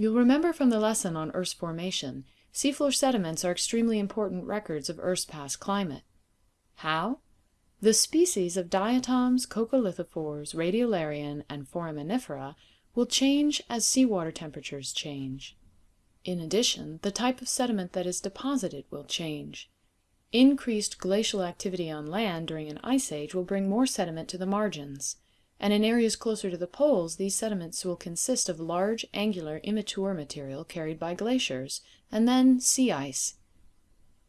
You'll remember from the lesson on Earth's formation, seafloor sediments are extremely important records of Earth's past climate. How? The species of diatoms, coccolithophores, radiolarian, and foraminifera will change as seawater temperatures change. In addition, the type of sediment that is deposited will change. Increased glacial activity on land during an ice age will bring more sediment to the margins, and in areas closer to the poles these sediments will consist of large, angular, immature material carried by glaciers, and then sea ice.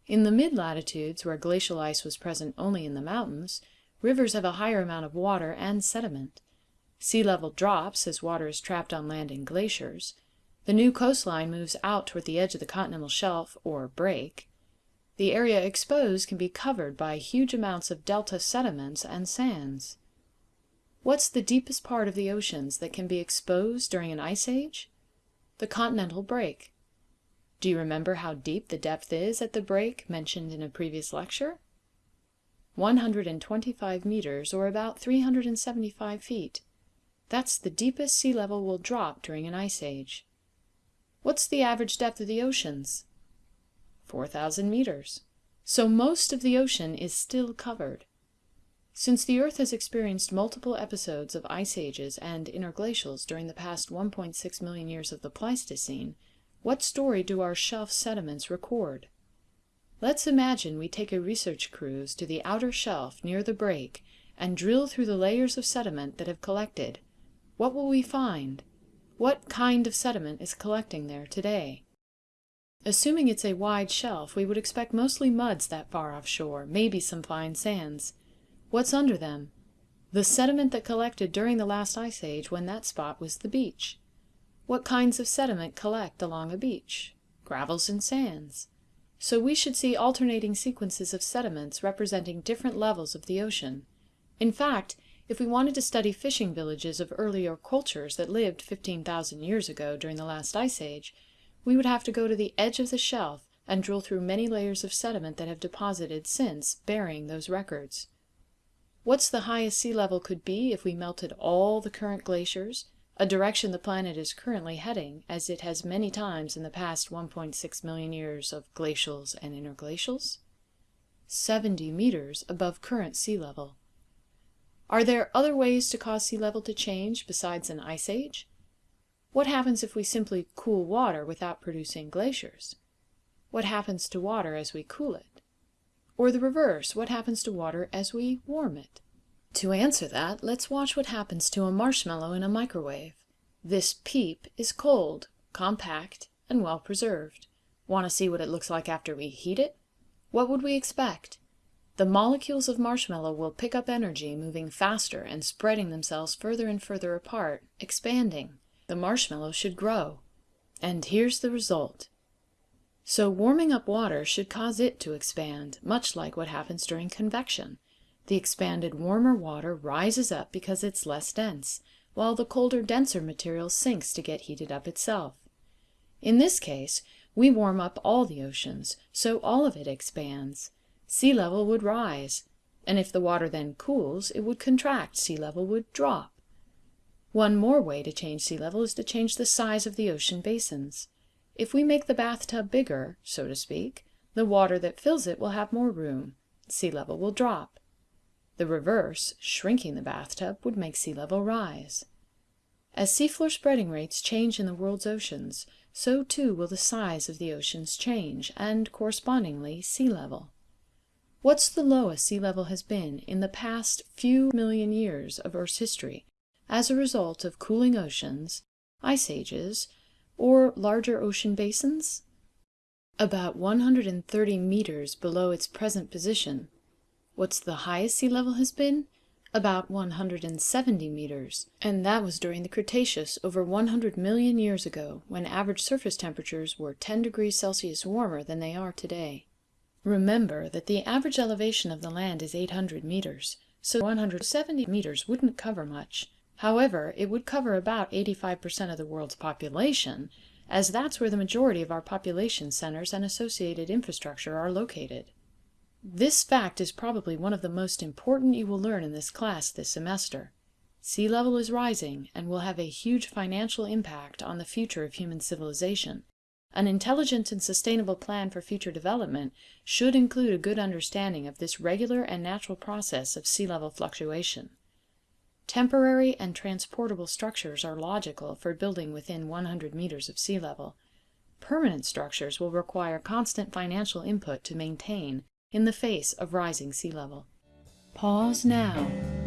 In the mid-latitudes, where glacial ice was present only in the mountains, rivers have a higher amount of water and sediment. Sea level drops as water is trapped on land in glaciers. The new coastline moves out toward the edge of the continental shelf, or break. The area exposed can be covered by huge amounts of delta sediments and sands. What's the deepest part of the oceans that can be exposed during an ice age? The continental break. Do you remember how deep the depth is at the break mentioned in a previous lecture? 125 meters, or about 375 feet. That's the deepest sea level will drop during an ice age. What's the average depth of the oceans? 4,000 meters. So most of the ocean is still covered. Since the Earth has experienced multiple episodes of ice ages and interglacials during the past 1.6 million years of the Pleistocene, what story do our shelf sediments record? Let's imagine we take a research cruise to the outer shelf near the break and drill through the layers of sediment that have collected. What will we find? What kind of sediment is collecting there today? Assuming it's a wide shelf, we would expect mostly muds that far offshore, maybe some fine sands. What's under them? The sediment that collected during the last ice age when that spot was the beach. What kinds of sediment collect along a beach? Gravels and sands. So we should see alternating sequences of sediments representing different levels of the ocean. In fact, if we wanted to study fishing villages of earlier cultures that lived 15,000 years ago during the last ice age, we would have to go to the edge of the shelf and drill through many layers of sediment that have deposited since, burying those records. What's the highest sea level could be if we melted all the current glaciers, a direction the planet is currently heading, as it has many times in the past 1.6 million years of glacials and interglacials? 70 meters above current sea level. Are there other ways to cause sea level to change besides an ice age? What happens if we simply cool water without producing glaciers? What happens to water as we cool it? Or the reverse, what happens to water as we warm it? To answer that, let's watch what happens to a marshmallow in a microwave. This peep is cold, compact, and well preserved. Want to see what it looks like after we heat it? What would we expect? The molecules of marshmallow will pick up energy, moving faster and spreading themselves further and further apart, expanding. The marshmallow should grow. And here's the result. So warming up water should cause it to expand, much like what happens during convection. The expanded warmer water rises up because it's less dense, while the colder denser material sinks to get heated up itself. In this case, we warm up all the oceans, so all of it expands. Sea level would rise, and if the water then cools, it would contract, sea level would drop. One more way to change sea level is to change the size of the ocean basins. If we make the bathtub bigger, so to speak, the water that fills it will have more room. Sea level will drop. The reverse, shrinking the bathtub, would make sea level rise. As seafloor spreading rates change in the world's oceans, so too will the size of the oceans change, and correspondingly sea level. What's the lowest sea level has been in the past few million years of Earth's history as a result of cooling oceans, ice ages, or larger ocean basins? About 130 meters below its present position What's the highest sea level has been? About 170 meters, and that was during the Cretaceous over 100 million years ago, when average surface temperatures were 10 degrees Celsius warmer than they are today. Remember that the average elevation of the land is 800 meters, so 170 meters wouldn't cover much. However, it would cover about 85% of the world's population, as that's where the majority of our population centers and associated infrastructure are located. This fact is probably one of the most important you will learn in this class this semester. Sea level is rising and will have a huge financial impact on the future of human civilization. An intelligent and sustainable plan for future development should include a good understanding of this regular and natural process of sea level fluctuation. Temporary and transportable structures are logical for building within 100 meters of sea level. Permanent structures will require constant financial input to maintain in the face of rising sea level. Pause now